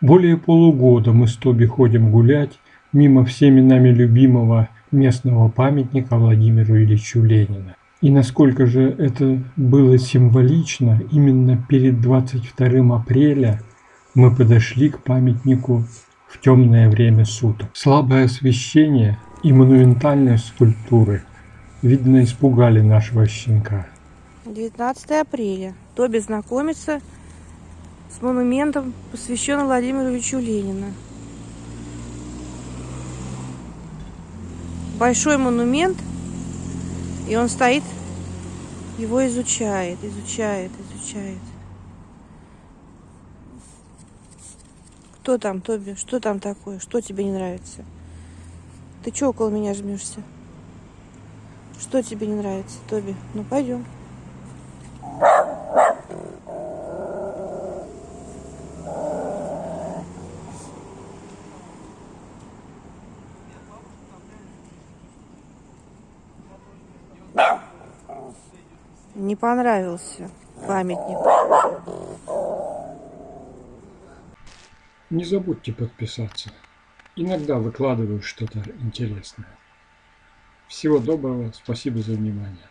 Более полугода мы с Тоби ходим гулять мимо всеми нами любимого местного памятника Владимиру Ильичу Ленина. И насколько же это было символично, именно перед 22 апреля мы подошли к памятнику в темное время суток. Слабое освещение и монументальные скульптуры, видно, испугали нашего щенка. 19 апреля. Тоби знакомится с монументом, посвященным Владимиру Ильичу Ленина. Большой монумент, и он стоит, его изучает, изучает, изучает. Кто там, Тоби? Что там такое? Что тебе не нравится? Ты чё около меня жмешься? Что тебе не нравится, Тоби? Ну, пойдем. Не понравился памятник. Не забудьте подписаться. Иногда выкладываю что-то интересное. Всего доброго, спасибо за внимание.